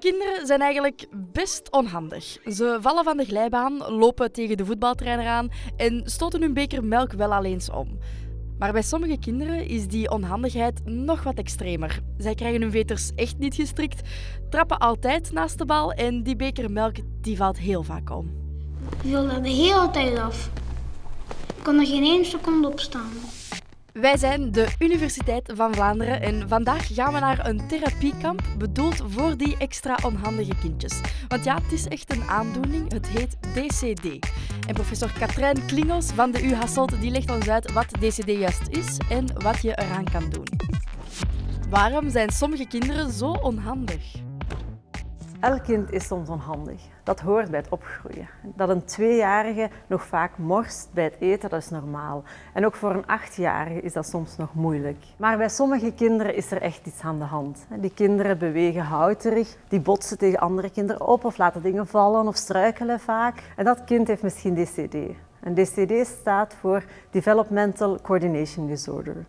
Kinderen zijn eigenlijk best onhandig. Ze vallen van de glijbaan, lopen tegen de voetbaltrainer aan en stoten hun beker melk wel al eens om. Maar bij sommige kinderen is die onhandigheid nog wat extremer. Zij krijgen hun veters echt niet gestrikt, trappen altijd naast de bal en die beker melk die valt heel vaak om. Ik viel er de hele tijd af. Ik kon er geen één seconde op staan. Wij zijn de Universiteit van Vlaanderen en vandaag gaan we naar een therapiekamp bedoeld voor die extra onhandige kindjes. Want ja, het is echt een aandoening. Het heet DCD. En professor Katrijn Klingels van de U Hasselt die legt ons uit wat DCD juist is en wat je eraan kan doen. Waarom zijn sommige kinderen zo onhandig? Elk kind is soms onhandig. Dat hoort bij het opgroeien. Dat een tweejarige nog vaak morst bij het eten, dat is normaal. En ook voor een achtjarige is dat soms nog moeilijk. Maar bij sommige kinderen is er echt iets aan de hand. Die kinderen bewegen houterig, die botsen tegen andere kinderen op of laten dingen vallen of struikelen vaak. En dat kind heeft misschien DCD. En DCD staat voor Developmental Coordination Disorder.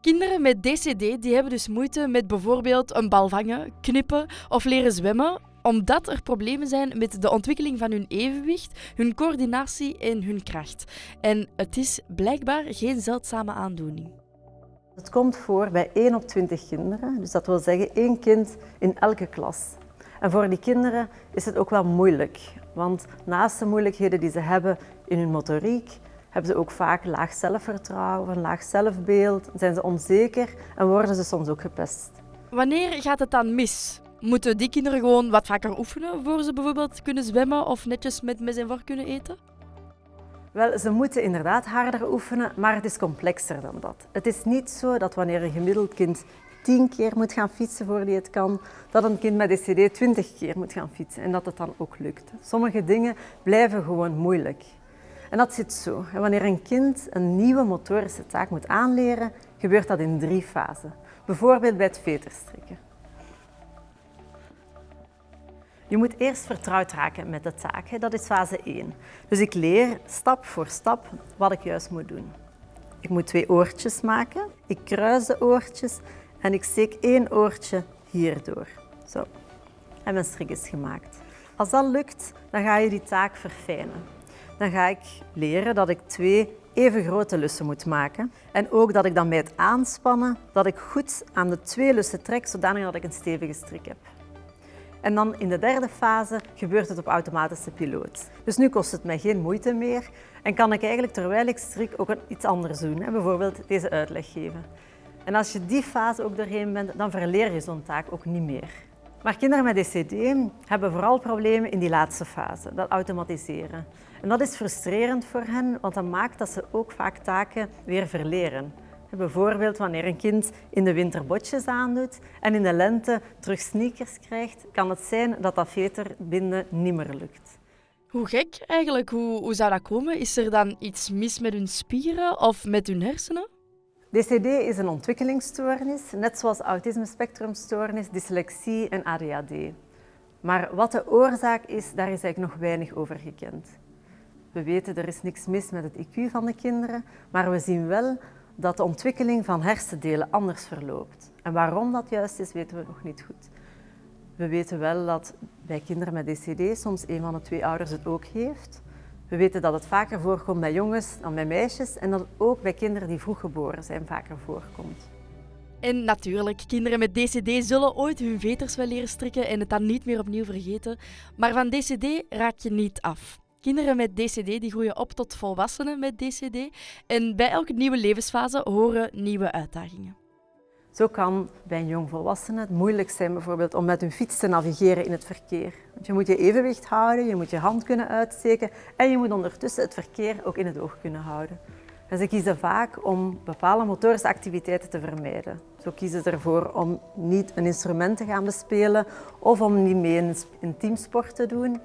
Kinderen met DCD die hebben dus moeite met bijvoorbeeld een bal vangen, knippen of leren zwemmen, omdat er problemen zijn met de ontwikkeling van hun evenwicht, hun coördinatie en hun kracht. En het is blijkbaar geen zeldzame aandoening. Het komt voor bij 1 op 20 kinderen, dus dat wil zeggen één kind in elke klas. En voor die kinderen is het ook wel moeilijk, want naast de moeilijkheden die ze hebben in hun motoriek, hebben ze ook vaak laag zelfvertrouwen, een laag zelfbeeld, zijn ze onzeker en worden ze soms ook gepest. Wanneer gaat het dan mis? Moeten die kinderen gewoon wat vaker oefenen voor ze bijvoorbeeld kunnen zwemmen of netjes met mes en vork kunnen eten? Wel, ze moeten inderdaad harder oefenen, maar het is complexer dan dat. Het is niet zo dat wanneer een gemiddeld kind tien keer moet gaan fietsen voor hij het kan, dat een kind met DCD twintig keer moet gaan fietsen en dat het dan ook lukt. Sommige dingen blijven gewoon moeilijk. En dat zit zo. Wanneer een kind een nieuwe motorische taak moet aanleren, gebeurt dat in drie fasen. Bijvoorbeeld bij het veterstrikken. Je moet eerst vertrouwd raken met de taak. Dat is fase 1. Dus ik leer stap voor stap wat ik juist moet doen. Ik moet twee oortjes maken. Ik kruis de oortjes en ik steek één oortje hierdoor. Zo. En mijn strik is gemaakt. Als dat lukt, dan ga je die taak verfijnen dan ga ik leren dat ik twee even grote lussen moet maken. En ook dat ik dan bij het aanspannen, dat ik goed aan de twee lussen trek, zodanig dat ik een stevige strik heb. En dan in de derde fase gebeurt het op automatische piloot. Dus nu kost het mij geen moeite meer en kan ik eigenlijk terwijl ik strik ook iets anders doen. Bijvoorbeeld deze uitleg geven. En als je die fase ook doorheen bent, dan verleer je zo'n taak ook niet meer. Maar kinderen met DCD hebben vooral problemen in die laatste fase, dat automatiseren. En dat is frustrerend voor hen, want dat maakt dat ze ook vaak taken weer verleren. Bijvoorbeeld wanneer een kind in de winter botjes aandoet en in de lente terug sneakers krijgt, kan het zijn dat dat veterbinden niet meer lukt. Hoe gek eigenlijk, hoe, hoe zou dat komen? Is er dan iets mis met hun spieren of met hun hersenen? DCD is een ontwikkelingsstoornis, net zoals autisme-spectrumstoornis, dyslexie en ADHD. Maar wat de oorzaak is, daar is eigenlijk nog weinig over gekend. We weten er is niks mis met het IQ van de kinderen, maar we zien wel dat de ontwikkeling van hersendelen anders verloopt. En waarom dat juist is, weten we nog niet goed. We weten wel dat bij kinderen met DCD soms een van de twee ouders het ook heeft. We weten dat het vaker voorkomt bij jongens dan bij meisjes en dat het ook bij kinderen die vroeg geboren zijn vaker voorkomt. En natuurlijk, kinderen met DCD zullen ooit hun veters wel leren strikken en het dan niet meer opnieuw vergeten. Maar van DCD raak je niet af. Kinderen met DCD die groeien op tot volwassenen met DCD. En bij elke nieuwe levensfase horen nieuwe uitdagingen. Zo kan bij een jongvolwassene het moeilijk zijn bijvoorbeeld om met hun fiets te navigeren in het verkeer. Want je moet je evenwicht houden, je moet je hand kunnen uitsteken en je moet ondertussen het verkeer ook in het oog kunnen houden. En ze kiezen vaak om bepaalde motorische activiteiten te vermijden. Zo kiezen ze ervoor om niet een instrument te gaan bespelen of om niet mee een teamsport te doen.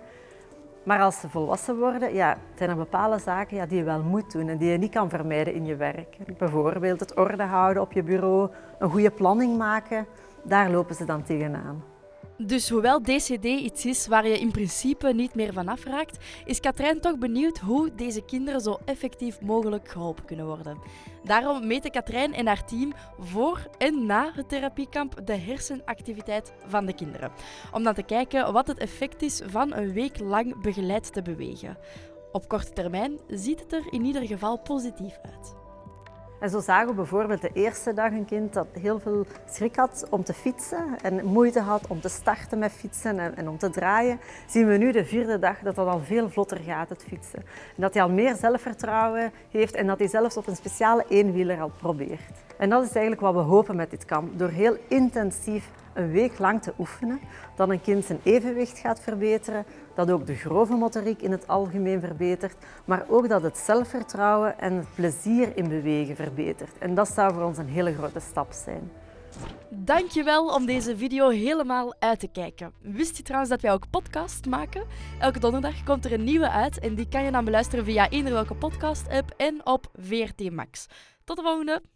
Maar als ze volwassen worden, ja, zijn er bepaalde zaken ja, die je wel moet doen en die je niet kan vermijden in je werk. Bijvoorbeeld het orde houden op je bureau, een goede planning maken, daar lopen ze dan tegenaan. Dus hoewel DCD iets is waar je in principe niet meer van afraakt, is Katrijn toch benieuwd hoe deze kinderen zo effectief mogelijk geholpen kunnen worden. Daarom meten Katrijn en haar team voor en na het therapiekamp de hersenactiviteit van de kinderen. Om dan te kijken wat het effect is van een week lang begeleid te bewegen. Op korte termijn ziet het er in ieder geval positief uit. En zo zagen we bijvoorbeeld de eerste dag een kind dat heel veel schrik had om te fietsen en moeite had om te starten met fietsen en, om te draaien. Zien we nu de vierde dag dat dat al veel vlotter gaat, het fietsen. En dat hij al meer zelfvertrouwen heeft en dat hij zelfs op een speciale eenwieler al probeert. En dat is eigenlijk wat we hopen met dit kamp. Door heel intensief een week lang te oefenen, dat een kind zijn evenwicht gaat verbeteren, dat ook de grove motoriek in het algemeen verbetert, maar ook dat het zelfvertrouwen en het plezier in bewegen verbetert. En dat zou voor ons een hele grote stap zijn. Dankjewel om deze video helemaal uit te kijken. Wist je trouwens dat wij ook podcast maken? Elke donderdag komt er een nieuwe uit en die kan je dan beluisteren via eender welke podcast-app en op VRT Max. Tot de volgende!